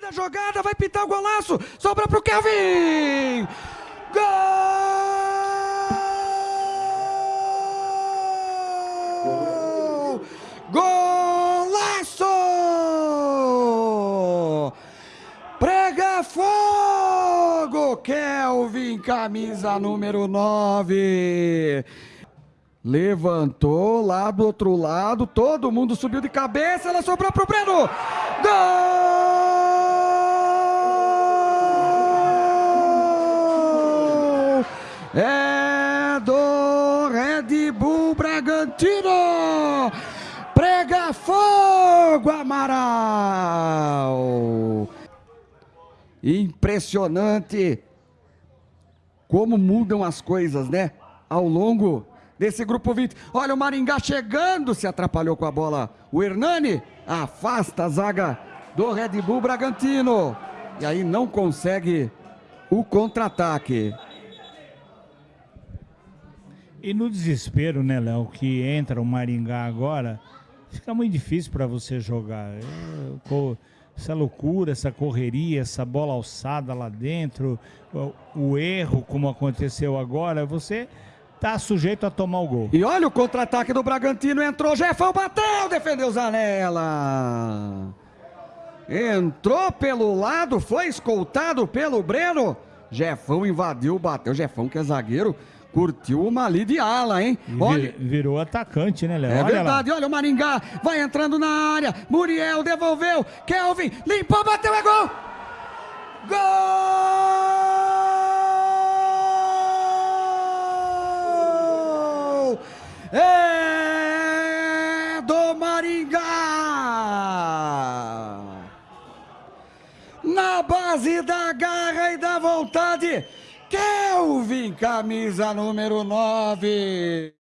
Da jogada, vai pintar o golaço. Sobra pro Kelvin. Gol! Golaço! Prega fogo, Kelvin, camisa número 9. Levantou lá do outro lado, todo mundo subiu de cabeça, ela sobrou pro Breno. Gol! É do Red Bull Bragantino. Prega fogo, Amaral. Impressionante como mudam as coisas, né? Ao longo desse grupo 20. Olha o Maringá chegando, se atrapalhou com a bola. O Hernani afasta a zaga do Red Bull Bragantino. E aí não consegue o contra-ataque. E no desespero, né, Léo, que entra o Maringá agora, fica muito difícil para você jogar. É, essa loucura, essa correria, essa bola alçada lá dentro, o, erro, como aconteceu agora, você tá sujeito a tomar o gol. E olha o contra-ataque do Bragantino, entrou, Jefão bateu, defendeu Zanella. Entrou pelo lado, foi escoltado pelo Breno. Jefão invadiu, bateu, Jefão que é zagueiro, curtiu uma ali de ala, hein? Olha, virou atacante, né, Léo? É olha verdade, lá. olha o Maringá, vai entrando na área, Muriel devolveu, Kelvin limpou, bateu, é gol! Gol! É Base da garra e da vontade, Kelvin, camisa número 9.